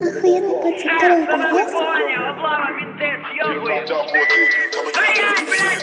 Охуенный пацан, второй Что голос. понял? Блядь!